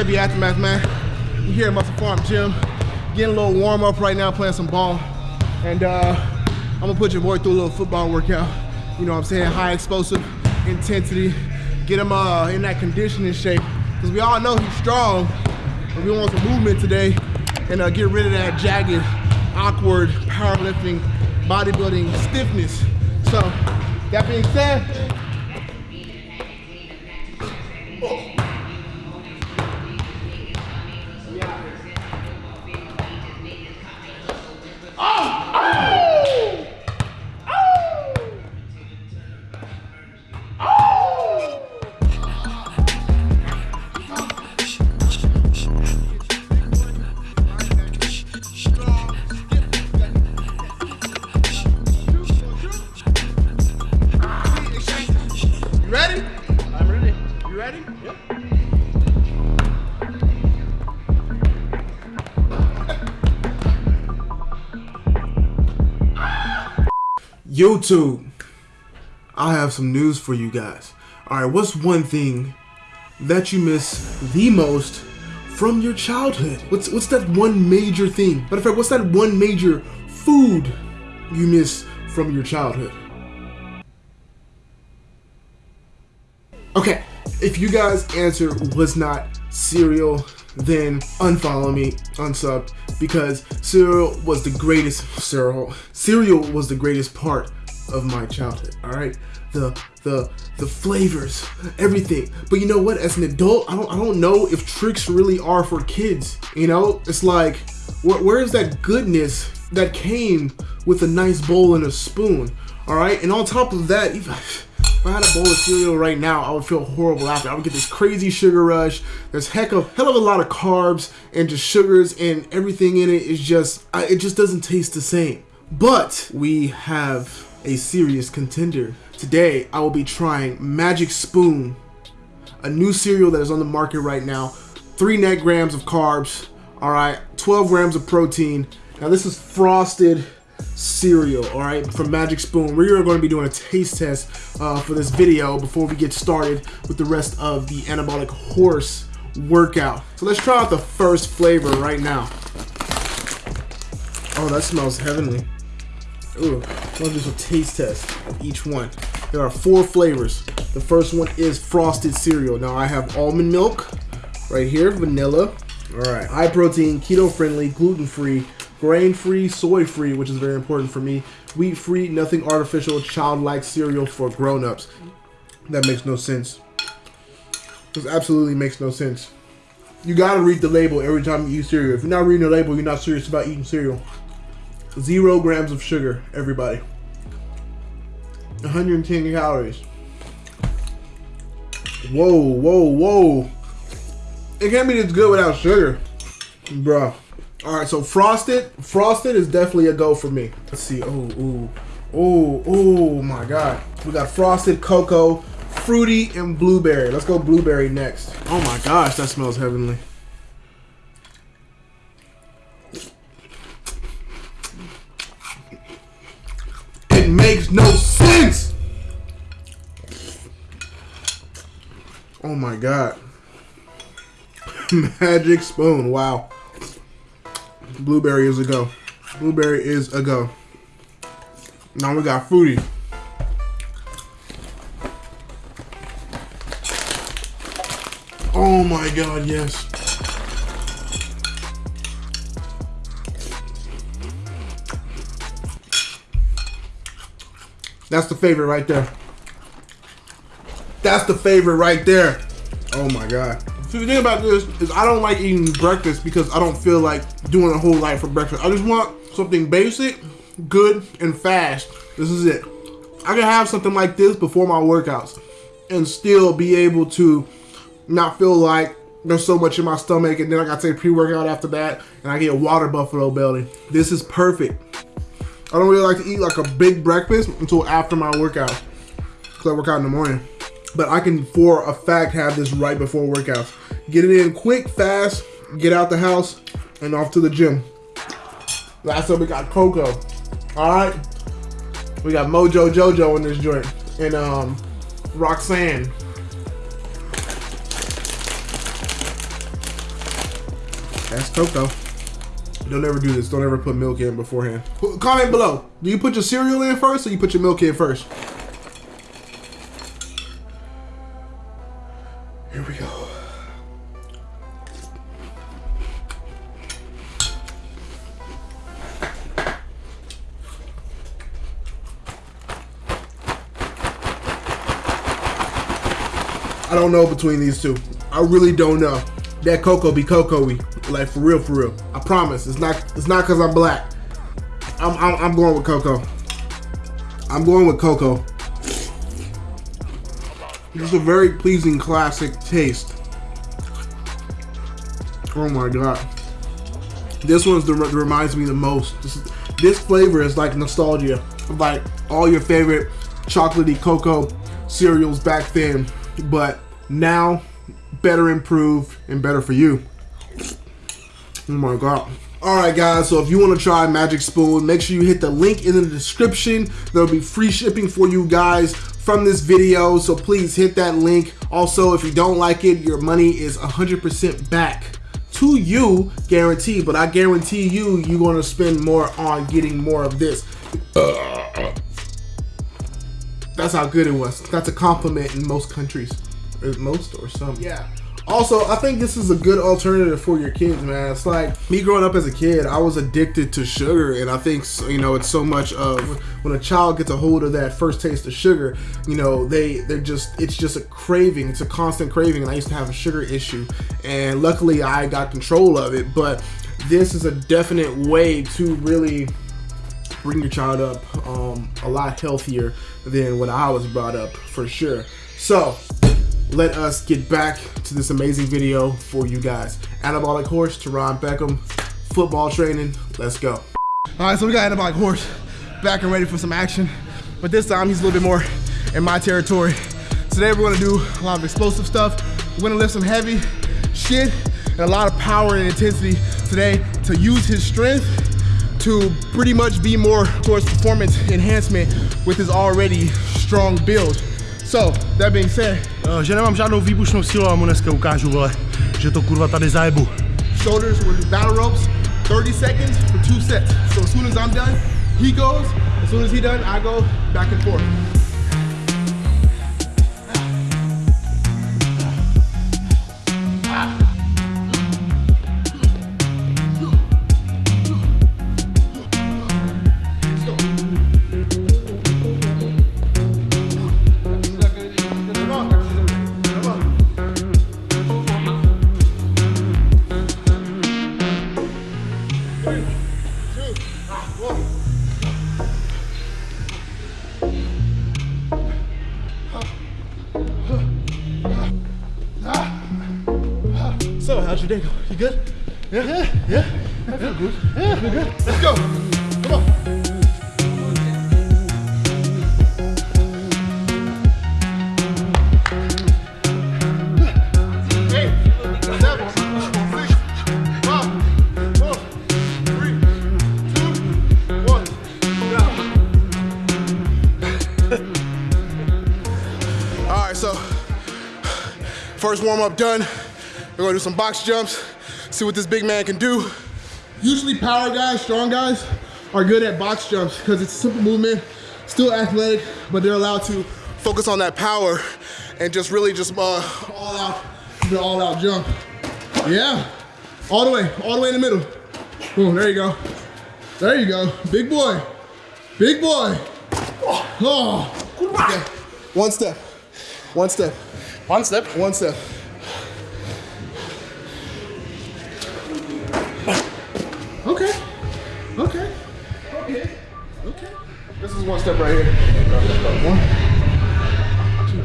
AB Aftermath, man. We here at Muscle Farm Gym, getting a little warm up right now, playing some ball. And uh, I'm gonna put your boy through a little football workout. You know what I'm saying? High explosive intensity. Get him uh, in that conditioning shape. Because we all know he's strong, but we want some movement today and uh, get rid of that jagged, awkward powerlifting, bodybuilding stiffness. So, that being said, YouTube, I have some news for you guys. All right, what's one thing that you miss the most from your childhood? What's what's that one major thing? Matter of fact, what's that one major food you miss from your childhood? Okay, if you guys answer was not cereal, then unfollow me, unsub, because cereal was the greatest cereal. Cereal was the greatest part of my childhood. All right, the the the flavors, everything. But you know what? As an adult, I don't I don't know if Trix really are for kids. You know, it's like where, where is that goodness that came with a nice bowl and a spoon? All right, and on top of that. If I had a bowl of cereal right now, I would feel horrible after. I would get this crazy sugar rush. There's heck of hell of a lot of carbs and just sugars and everything in it is just I, it just doesn't taste the same. But we have a serious contender. Today, I will be trying Magic Spoon, a new cereal that is on the market right now. Three net grams of carbs, all right, 12 grams of protein. Now this is frosted cereal, all right, from Magic Spoon. We are going to be doing a taste test uh, for this video before we get started with the rest of the anabolic horse workout. So let's try out the first flavor right now. Oh, that smells heavenly. Ooh, let's do some taste test of each one. There are four flavors. The first one is frosted cereal. Now I have almond milk right here, vanilla. All right, high protein, keto friendly, gluten free, grain free, soy free, which is very important for me. Wheat free, nothing artificial, childlike cereal for grown ups. That makes no sense. This absolutely makes no sense. You gotta read the label every time you eat cereal. If you're not reading the label, you're not serious about eating cereal. Zero grams of sugar, everybody. 110 calories. Whoa, whoa, whoa. It can't be this good without sugar. Bruh. Alright, so frosted. Frosted is definitely a go for me. Let's see. Oh, ooh. Oh, oh my god. We got frosted cocoa, fruity, and blueberry. Let's go blueberry next. Oh my gosh, that smells heavenly. It makes no sense. Oh my god. Magic spoon. Wow. Blueberry is a go. Blueberry is a go. Now we got fruity. Oh my god, yes. That's the favorite right there. That's the favorite right there. Oh my god. So the thing about this is I don't like eating breakfast because I don't feel like doing a whole lot for breakfast. I just want something basic, good, and fast. This is it. I can have something like this before my workouts and still be able to not feel like there's so much in my stomach and then I gotta take pre-workout after that and I get a water buffalo belly. This is perfect. I don't really like to eat like a big breakfast until after my workout. because I work out in the morning. But I can, for a fact, have this right before workouts. Get it in quick, fast, get out the house, and off to the gym. Last up, we got Coco. All right. We got Mojo Jojo in this joint. And um, Roxanne. That's Coco. Don't ever do this. Don't ever put milk in beforehand. Comment below. Do you put your cereal in first or you put your milk in first? I don't know between these two. I really don't know. That cocoa be cocoa-y. Like for real, for real. I promise. It's not it's not cause I'm black. I'm I'm, I'm going with cocoa. I'm going with cocoa. It's a very pleasing classic taste. Oh my god. This one's the reminds me the most. This, this flavor is like nostalgia. Like all your favorite chocolatey cocoa cereals back then, but now better improved and better for you. Oh my god. Alright guys, so if you want to try Magic Spoon, make sure you hit the link in the description. There'll be free shipping for you guys from this video, so please hit that link. Also, if you don't like it, your money is 100% back to you, guaranteed. But I guarantee you, you're going to spend more on getting more of this. Uh, uh, uh. That's how good it was. That's a compliment in most countries. Or most or some. Yeah. Also, I think this is a good alternative for your kids, man. It's like me growing up as a kid, I was addicted to sugar, and I think you know it's so much of when a child gets a hold of that first taste of sugar, you know they they're just it's just a craving, it's a constant craving. And I used to have a sugar issue, and luckily I got control of it. But this is a definite way to really bring your child up um, a lot healthier than when I was brought up, for sure. So let us get back to this amazing video for you guys. Anabolic Horse, Teron Beckham, football training, let's go. All right, so we got Anabolic Horse back and ready for some action, but this time he's a little bit more in my territory. Today we're gonna do a lot of explosive stuff. We're gonna lift some heavy shit and a lot of power and intensity today to use his strength to pretty much be more towards performance enhancement with his already strong build. So, that being said, uh, že nemám žádnou výbušnou sílu a mu dneska ukážu, vole, že to kurva tady zajebu. Shoulders with battle ropes, 30 seconds for two sets. So as soon as I'm done, he goes. As soon as he done, I go back and forth. First warm up done. We're gonna do some box jumps, see what this big man can do. Usually power guys, strong guys, are good at box jumps because it's a simple movement, still athletic, but they're allowed to focus on that power and just really just uh, all out, the all out jump. Yeah, all the way, all the way in the middle. Boom, there you go. There you go, big boy, big boy. Oh, okay. One step, one step, One step. one step. Okay. Okay. Okay. Okay. This is one step right here. One. Two.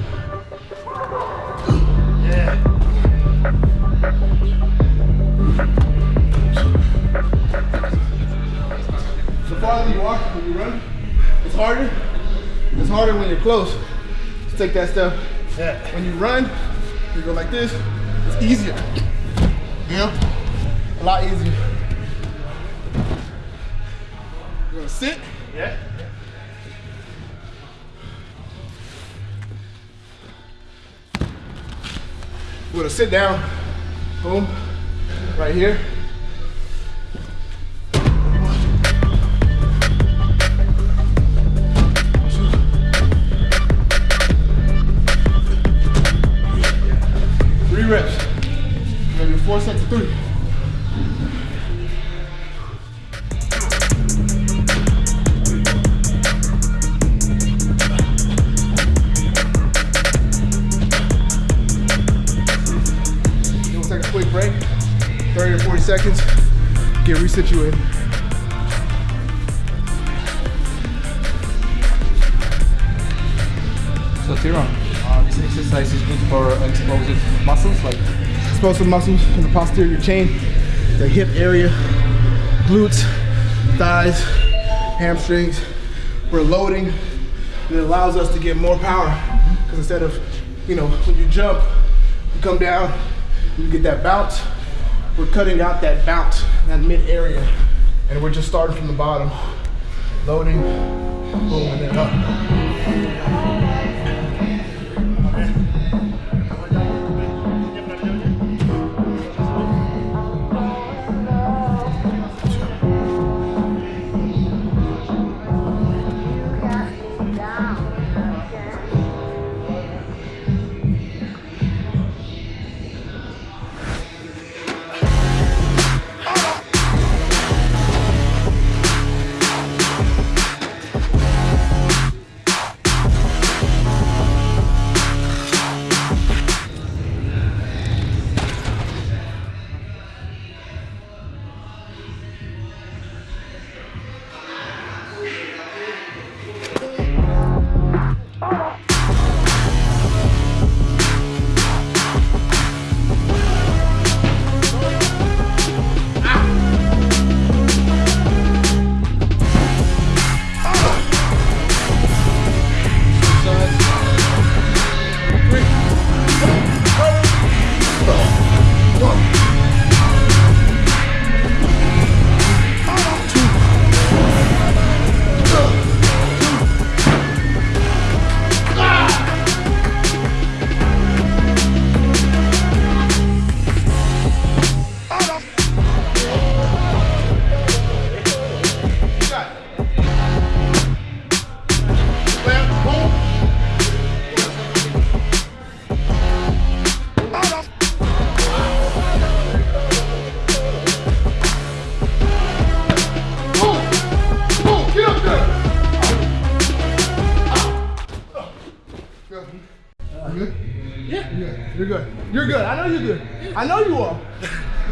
The farther you are when you run, it's harder. It's harder when you're close. take that step. Yeah. When you run, you go like this. It's easier. You know, a lot easier. You're gonna sit. Yeah. We're gonna sit down. Boom. Right here. Three. We'll take a quick break, 30 to 40 seconds, get resituated. So Tyrone, uh, this exercise is good for explosive muscles like Explosive muscles in the posterior chain, the hip area, glutes, thighs, hamstrings. We're loading, and it allows us to get more power. Because instead of, you know, when you jump, you come down, you get that bounce. We're cutting out that bounce, that mid area, and we're just starting from the bottom, loading, boom, then up.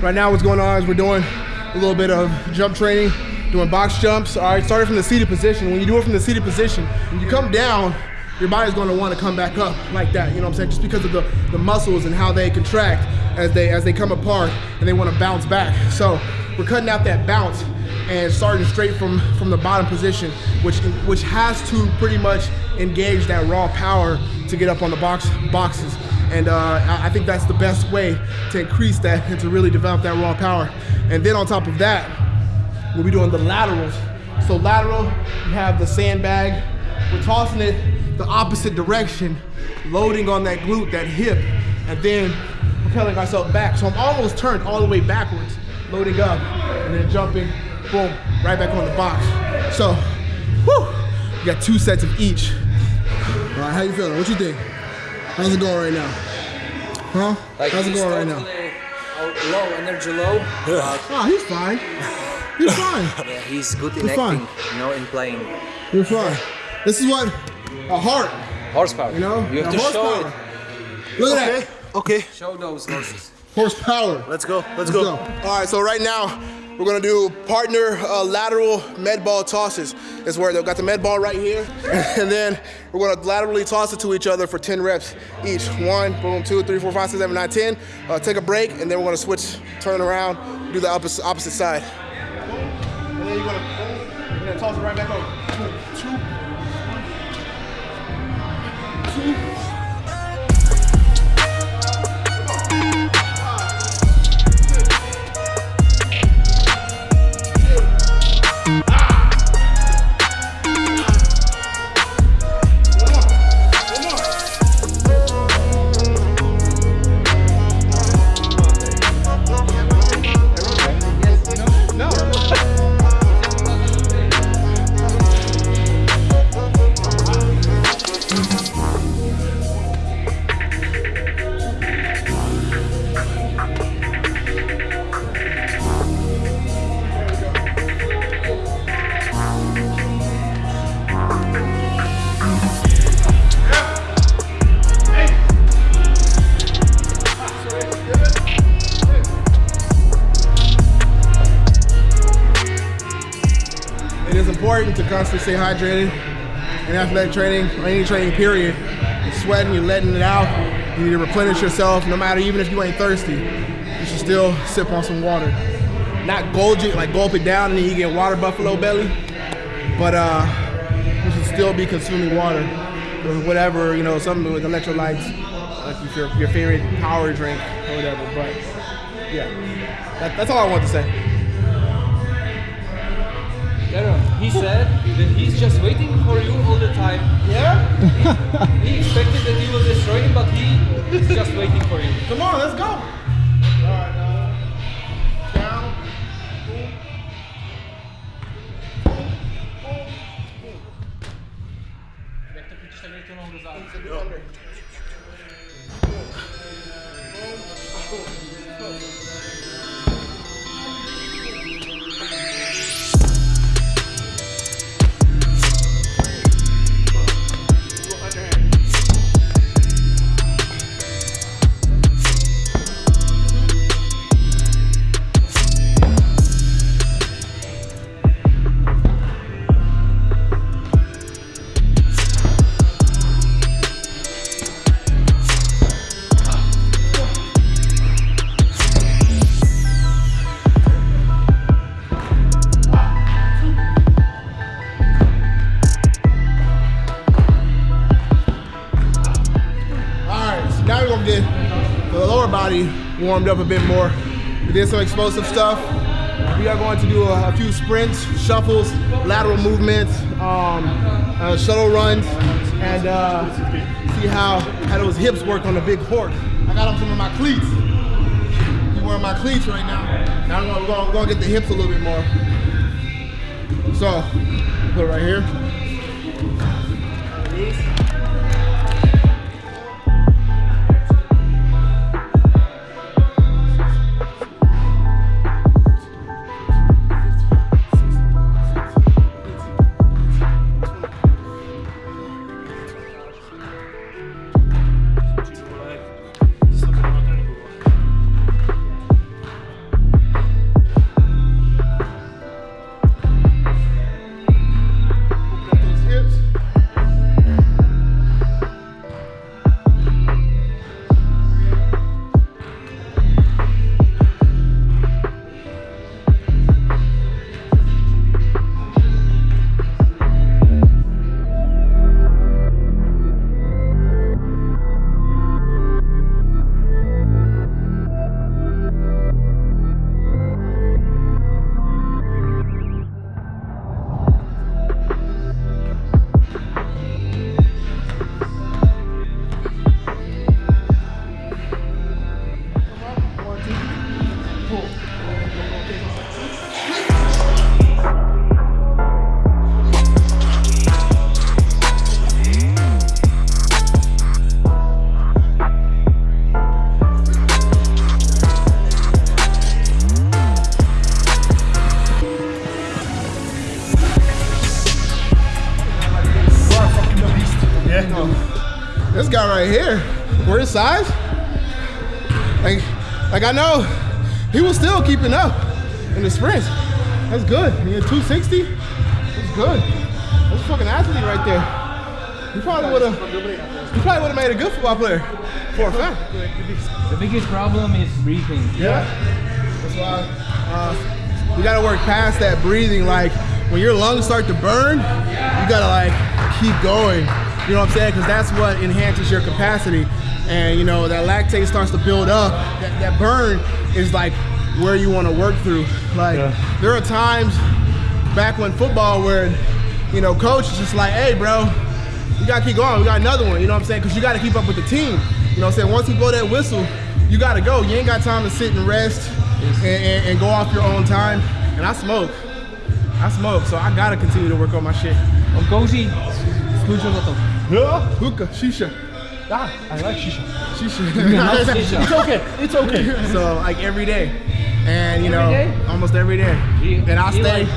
Right now, what's going on is we're doing a little bit of jump training, doing box jumps. All right, starting from the seated position. When you do it from the seated position, when you come down, your body's going to want to come back up like that. You know what I'm saying? Just because of the, the muscles and how they contract as they as they come apart and they want to bounce back. So we're cutting out that bounce and starting straight from from the bottom position, which which has to pretty much engage that raw power to get up on the box boxes. And uh, I think that's the best way to increase that and to really develop that raw power. And then on top of that, we'll be doing the laterals. So lateral, you have the sandbag. We're tossing it the opposite direction, loading on that glute, that hip, and then propelling ourselves back. So I'm almost turned all the way backwards, loading up, and then jumping, boom, right back on the box. So, whew, we got two sets of each. All right, how you feeling? What you think? How's it going right now? Huh? How's it going right now? low energy low. but Oh, he's fine. He's fine. yeah, he's good in He's fine. acting, you know, in playing You're fine. This is what a heart, horsepower. you know? you have A to show horsepower. it. Look at that. Okay, Show those horses. Horsepower. let's go. Let's, Let's go. go. All right, so right now we're gonna do partner uh, lateral med ball tosses. Is where they've got the med ball right here, and then we're gonna laterally toss it to each other for 10 reps each. One, boom, two, three, four, five, six, seven, nine, 10. Uh, take a break, and then we're gonna switch, turn around, do the opposite, opposite side. And then you're gonna, then toss it right back over. Boom, two, two, important to constantly stay hydrated in athletic training or any training period. You're sweating, you're letting it out. You need to replenish yourself, no matter even if you ain't thirsty. You should still sip on some water. Not gulp it, like gulp it down and then you get water buffalo belly. But uh, you should still be consuming water or whatever, you know, something with electrolytes, like your, your favorite power drink or whatever. But yeah, that, that's all I want to say. Darren, he said that he's just waiting for you all the time. Yeah? He expected that you will destroy him, but he is just waiting for you. Come on, let's go. All right, uh, down. All warmed up a bit more. We did some explosive stuff. We are going to do a, a few sprints, shuffles, lateral movements, um, uh, shuttle runs, and uh, see how, how those hips work on the big horse. I got on some of my cleats. I'm wearing my cleats right now. Now we're gonna, we're gonna get the hips a little bit more. So, put it right here. Like I know he was still keeping up in the sprints. That's good. He had 260. That's good. That's a fucking athlete right there. He probably would have. Probably would have made a good football player for a fact. The biggest problem is breathing. Yeah. That's why uh, we gotta work past that breathing. Like when your lungs start to burn, you gotta like keep going. You know what I'm saying? Because that's what enhances your capacity. And you know that lactate starts to build up. That, that burn is like where you want to work through. Like Yeah. there are times back when football where you know coach is just like, hey, bro, you gotta keep going. We got another one. You know what I'm saying? Because you got to keep up with the team. You know what I'm saying? Once you blow that whistle, you got to go. You ain't got time to sit and rest and, and, and go off your own time. And I smoke. I smoke, so I gotta continue to work on my shit. On za to. Hookah, shisha, Yeah, I like shisha. shisha. shisha. It's okay, it's okay. so like every day, and you know, Every day? almost every day. and I stay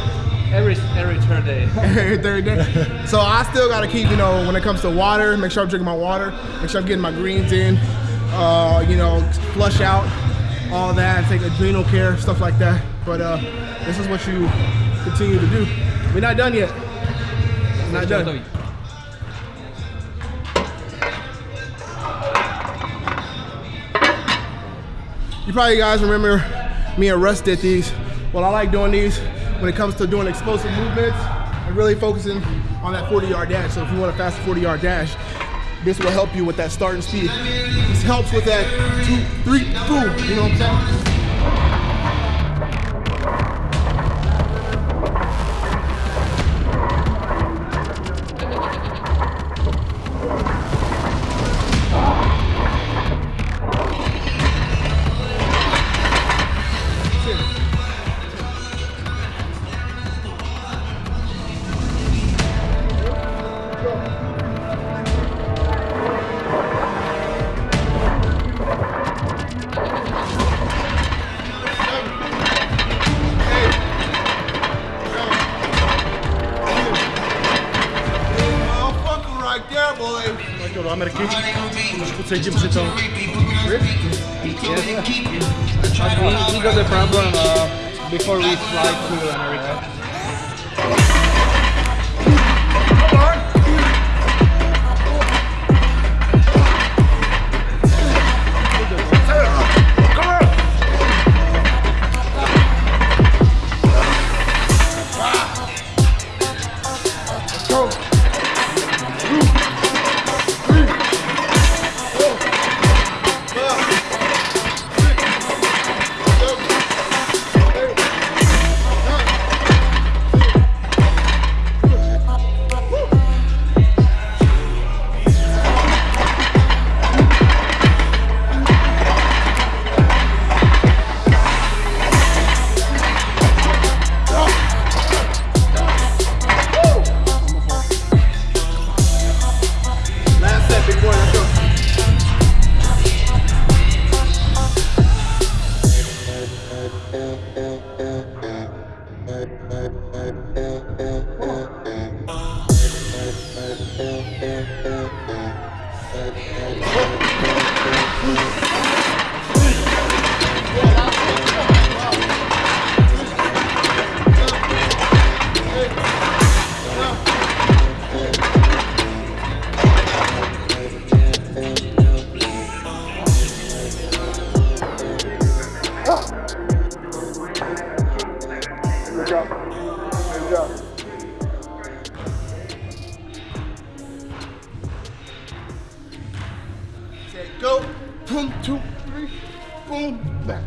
every every third day. every third day. So I still gotta keep, you know, when it comes to water, make sure I'm drinking my water, make sure I'm getting my greens in, uh, you know, flush out all that, take adrenal care, stuff like that. But uh, this is what you continue to do. We're not done yet. We're not done. You probably guys remember me and Russ did these. Well, I like doing these when it comes to doing explosive movements and really focusing on that 40 yard dash. So if you want a fast 40 yard dash, this will help you with that starting speed. This helps with that two, three, boom. You know what I'm saying? Ameriky. Trošku cítím při tom. But we, we got a problem uh, before we fly to America. Back.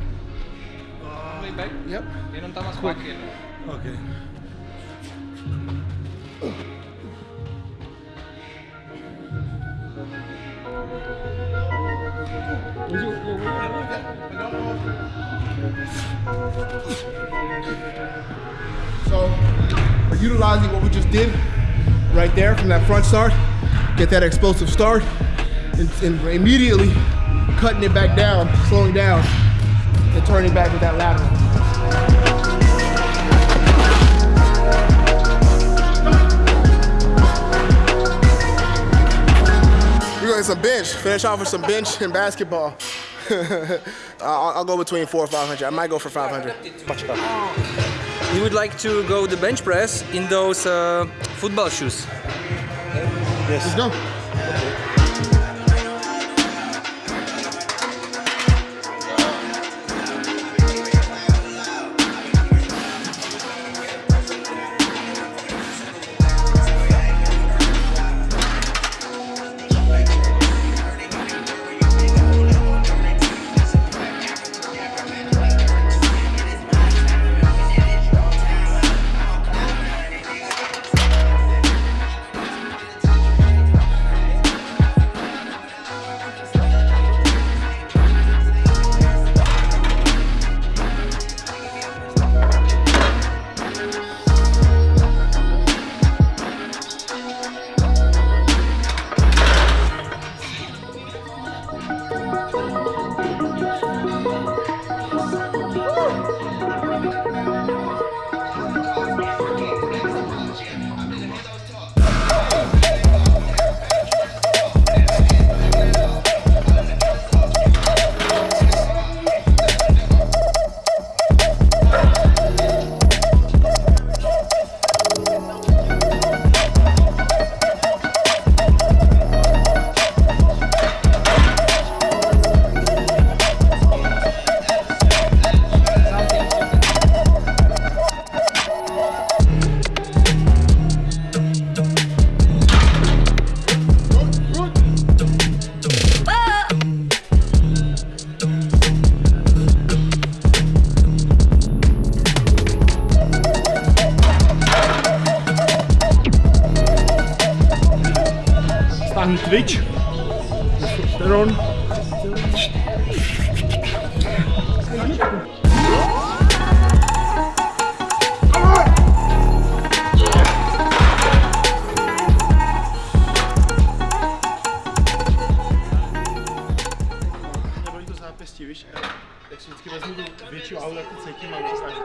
Way back. Yep. Jenom tam má schválky. Okay. So we're utilizing what we just did right there from that front start, get that explosive start, and, and immediately cutting it back down, slowing down, and turning back with that lateral. We're going to some bench. Finish off with some bench and basketball. I'll, I'll go between four or 500. I might go for 500. You would like to go the bench press in those uh, football shoes. Yes. Let's go. Vždycky vezmu tu větší auto, jak to cítím a už se snažím.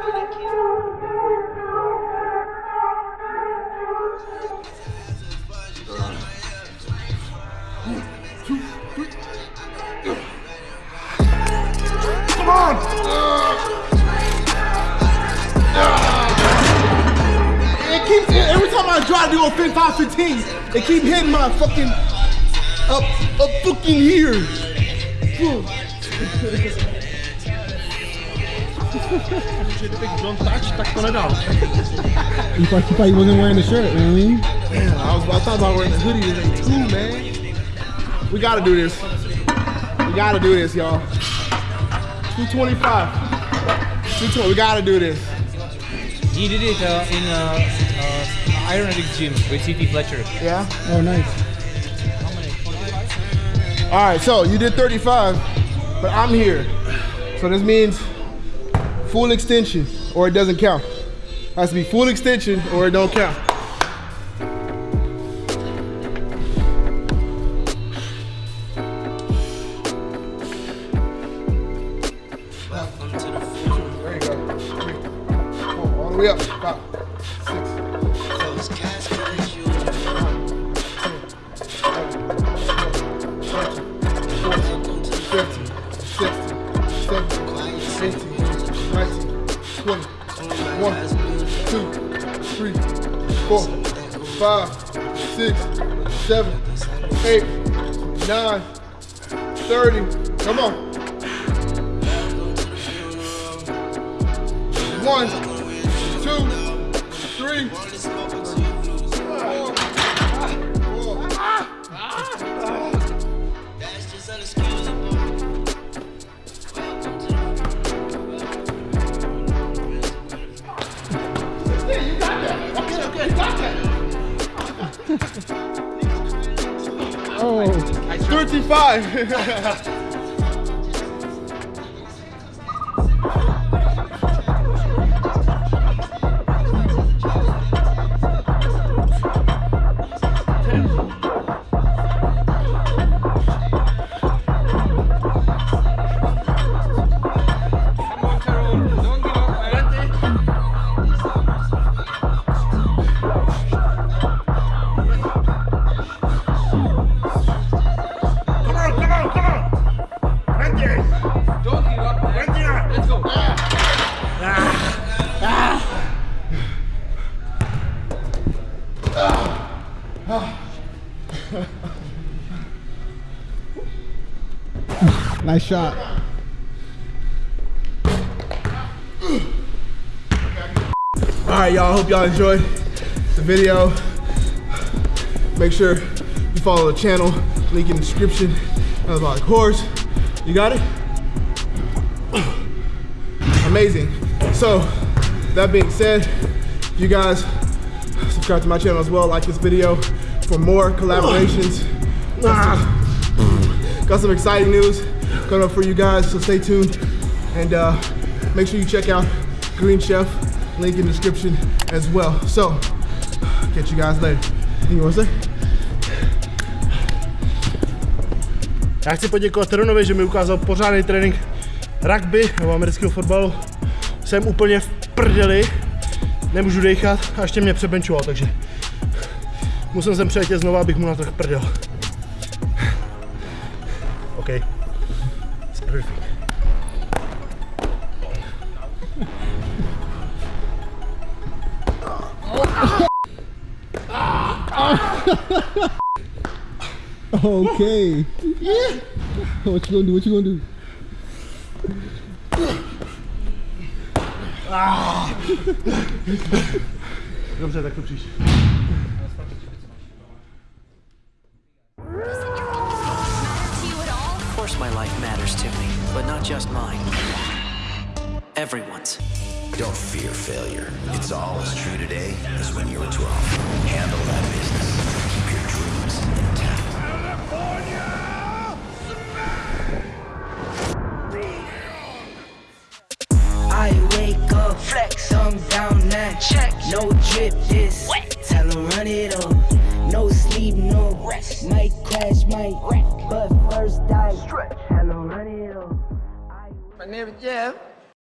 Come on! It keeps every time I try to do a fin 515, it keep hitting my fucking up up fucking here. Že kdybych don't touch, tak to nedal. You thought, you thought he wasn't wearing the shirt, you know what I mean? Man, I was I thought about wearing the hoodie today too, man. We gotta do this. We gotta do this, y'all. 225. 220. We gotta do this. He did it uh, in uh, uh, Iron Addicts gym with CT Fletcher. Yeah. Oh, nice. All right, so you did 35, but I'm here. So this means full extension or it doesn't count. It has to be full extension or it don't count. 35. nice shot. All right, y'all. Hope y'all enjoyed the video. Make sure you follow the channel. Link in the description. That was a lot of course. You got it? Amazing. So, that being said, you guys subscribe to my channel as well. Like this video for more collaborations. Got some exciting news coming up for you guys, so stay tuned. And uh, make sure you check out Green Chef, link in the description as well. So, catch you guys later. Anything you want to say? Já chci poděkovat Teronovi, že mi ukázal pořádný trénink rugby nebo amerického fotbalu. Jsem úplně v prdeli, nemůžu dechat a ještě mě přebenčoval, takže musím sem přijet znova, abych mu natrhl prdel. OK. Okay. Yeah. What you gonna do? What you gonna do? Dobře, tak to příště.